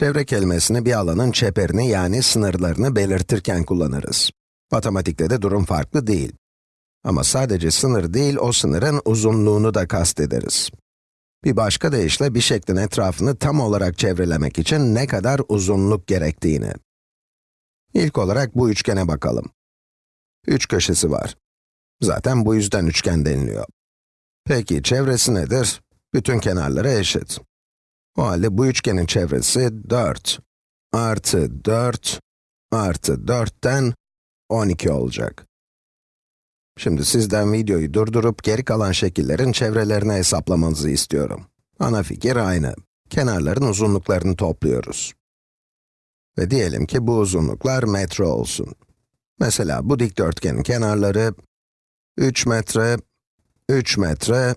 Çevre kelimesini bir alanın çeperini yani sınırlarını belirtirken kullanırız. Matematikte de durum farklı değil. Ama sadece sınır değil, o sınırın uzunluğunu da kastederiz. Bir başka deyişle bir şeklin etrafını tam olarak çevrelemek için ne kadar uzunluk gerektiğini. İlk olarak bu üçgene bakalım. Üç köşesi var. Zaten bu yüzden üçgen deniliyor. Peki çevresi nedir? Bütün kenarları eşit. O halde bu üçgenin çevresi 4 artı 4 artı 4'ten 12 olacak. Şimdi sizden videoyu durdurup geri kalan şekillerin çevrelerini hesaplamanızı istiyorum. Ana fikir aynı. Kenarların uzunluklarını topluyoruz. Ve diyelim ki bu uzunluklar metre olsun. Mesela bu dikdörtgenin kenarları 3 metre, 3 metre,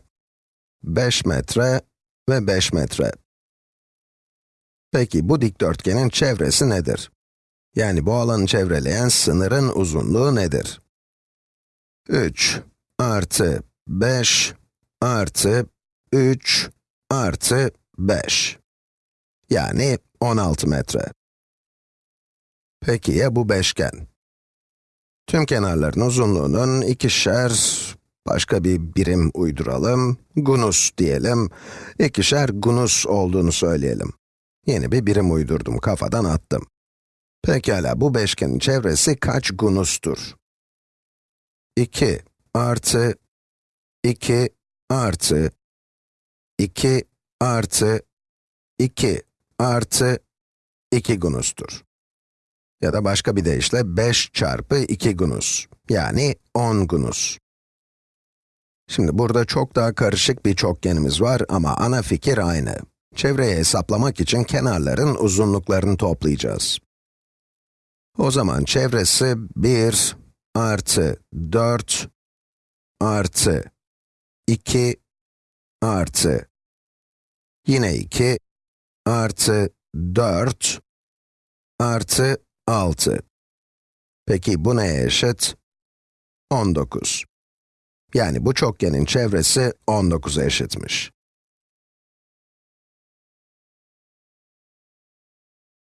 5 metre ve 5 metre. Peki bu dikdörtgenin çevresi nedir? Yani bu alanı çevreleyen sınırın uzunluğu nedir? 3 artı 5 artı 3 artı 5. Yani 16 metre. Peki ya bu beşgen? Tüm kenarların uzunluğunun ikişer, başka bir birim uyduralım, gunus diyelim, ikişer gunus olduğunu söyleyelim. Yeni bir birim uydurdum, kafadan attım. Pekala, bu beşgenin çevresi kaç gunustur? 2 artı 2 artı 2 artı 2 artı 2 gunustur. Ya da başka bir deyişle 5 çarpı 2 gunus, yani 10 gunus. Şimdi burada çok daha karışık bir çokgenimiz var ama ana fikir aynı. Çevreyi hesaplamak için kenarların uzunluklarını toplayacağız. O zaman çevresi 1 artı 4 artı 2 artı yine 2 artı 4 artı 6. Peki bu neye eşit? 19. Yani bu çokgenin çevresi 19'a eşitmiş.